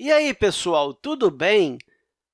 E aí, pessoal, tudo bem?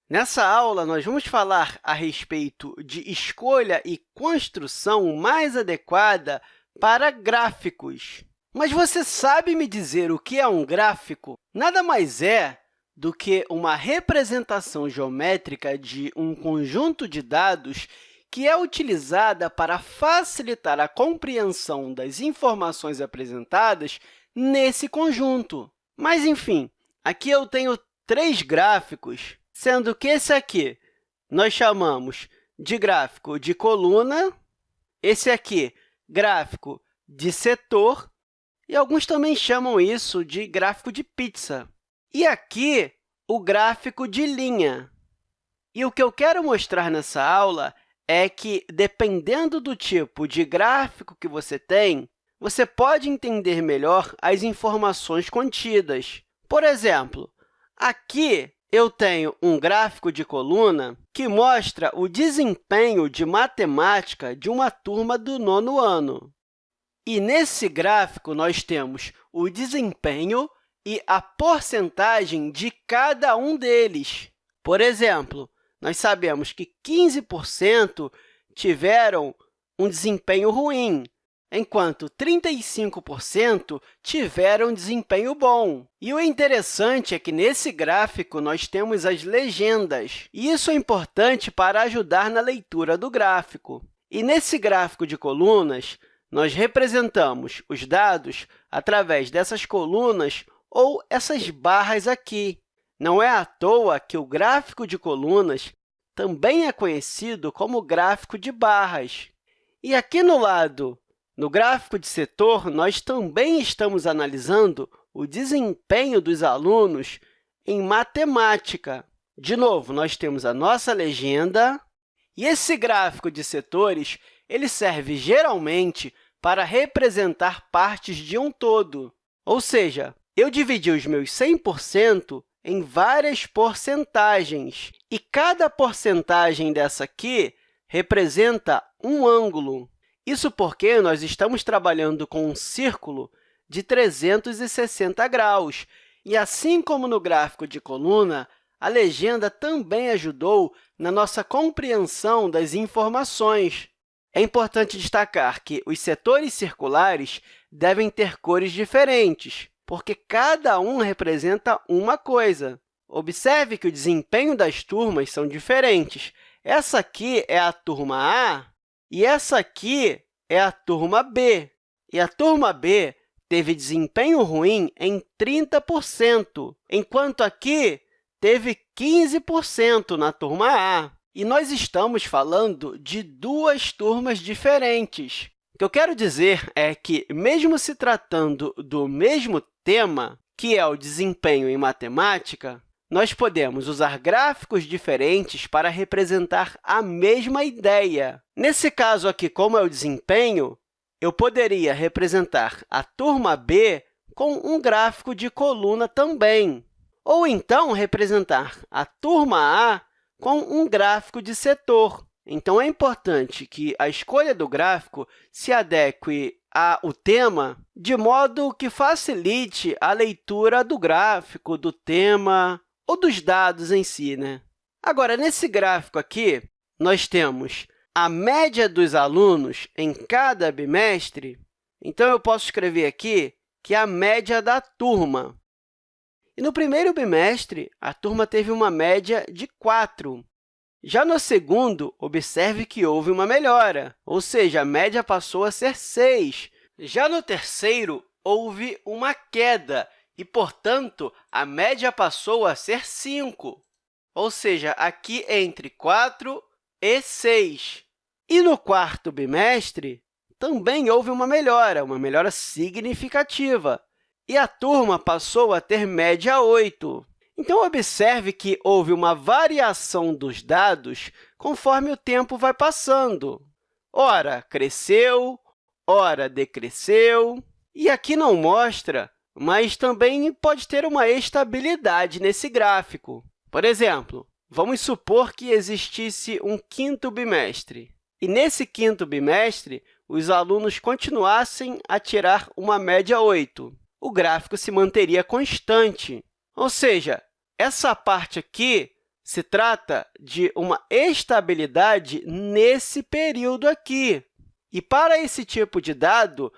Nessa aula, nós vamos falar a respeito de escolha e construção mais adequada para gráficos. Mas você sabe me dizer o que é um gráfico? Nada mais é do que uma representação geométrica de um conjunto de dados que é utilizada para facilitar a compreensão das informações apresentadas nesse conjunto. Mas, enfim, Aqui eu tenho três gráficos, sendo que esse aqui nós chamamos de gráfico de coluna, esse aqui, gráfico de setor, e alguns também chamam isso de gráfico de pizza. E aqui, o gráfico de linha. E o que eu quero mostrar nessa aula é que, dependendo do tipo de gráfico que você tem, você pode entender melhor as informações contidas. Por exemplo, aqui eu tenho um gráfico de coluna que mostra o desempenho de matemática de uma turma do nono ano. E, nesse gráfico, nós temos o desempenho e a porcentagem de cada um deles. Por exemplo, nós sabemos que 15% tiveram um desempenho ruim, enquanto 35% tiveram desempenho bom. E o interessante é que, nesse gráfico, nós temos as legendas. E isso é importante para ajudar na leitura do gráfico. E, nesse gráfico de colunas, nós representamos os dados através dessas colunas ou essas barras aqui. Não é à toa que o gráfico de colunas também é conhecido como gráfico de barras. E aqui no lado no gráfico de setor, nós também estamos analisando o desempenho dos alunos em matemática. De novo, nós temos a nossa legenda, e esse gráfico de setores ele serve geralmente para representar partes de um todo. Ou seja, eu dividi os meus 100% em várias porcentagens, e cada porcentagem dessa aqui representa um ângulo. Isso porque nós estamos trabalhando com um círculo de 360 graus. E, assim como no gráfico de coluna, a legenda também ajudou na nossa compreensão das informações. É importante destacar que os setores circulares devem ter cores diferentes, porque cada um representa uma coisa. Observe que o desempenho das turmas são diferentes. Essa aqui é a turma A e essa aqui é a turma B. E a turma B teve desempenho ruim em 30%, enquanto aqui teve 15% na turma A. E nós estamos falando de duas turmas diferentes. O que eu quero dizer é que, mesmo se tratando do mesmo tema, que é o desempenho em matemática, nós podemos usar gráficos diferentes para representar a mesma ideia. Nesse caso aqui, como é o desempenho, eu poderia representar a turma B com um gráfico de coluna também, ou então representar a turma A com um gráfico de setor. Então, é importante que a escolha do gráfico se adeque ao tema de modo que facilite a leitura do gráfico, do tema, ou dos dados em si. Né? Agora, nesse gráfico aqui, nós temos a média dos alunos em cada bimestre. Então, eu posso escrever aqui que é a média da turma. E no primeiro bimestre, a turma teve uma média de 4. Já no segundo, observe que houve uma melhora, ou seja, a média passou a ser 6. Já no terceiro, houve uma queda, e, portanto, a média passou a ser 5, ou seja, aqui entre 4 e 6. E no quarto bimestre, também houve uma melhora, uma melhora significativa, e a turma passou a ter média 8. Então, observe que houve uma variação dos dados conforme o tempo vai passando. Ora, cresceu, ora, decresceu. E aqui não mostra mas também pode ter uma estabilidade nesse gráfico. Por exemplo, vamos supor que existisse um quinto bimestre. E, nesse quinto bimestre, os alunos continuassem a tirar uma média 8. O gráfico se manteria constante, ou seja, essa parte aqui se trata de uma estabilidade nesse período aqui. E, para esse tipo de dado,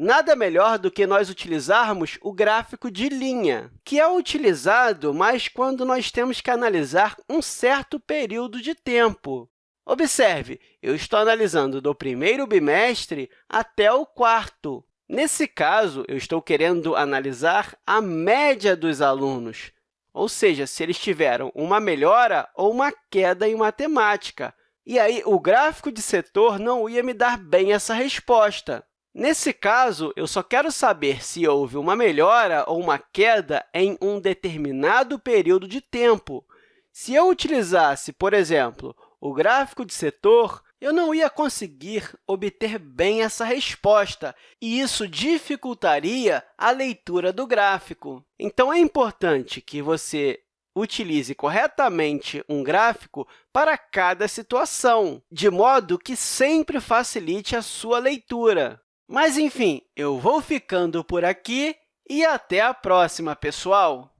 nada melhor do que nós utilizarmos o gráfico de linha, que é utilizado mais quando nós temos que analisar um certo período de tempo. Observe, eu estou analisando do primeiro bimestre até o quarto. Nesse caso, eu estou querendo analisar a média dos alunos, ou seja, se eles tiveram uma melhora ou uma queda em matemática. E aí, o gráfico de setor não ia me dar bem essa resposta. Nesse caso, eu só quero saber se houve uma melhora ou uma queda em um determinado período de tempo. Se eu utilizasse, por exemplo, o gráfico de setor, eu não ia conseguir obter bem essa resposta, e isso dificultaria a leitura do gráfico. Então, é importante que você utilize corretamente um gráfico para cada situação, de modo que sempre facilite a sua leitura. Mas, enfim, eu vou ficando por aqui e até a próxima, pessoal!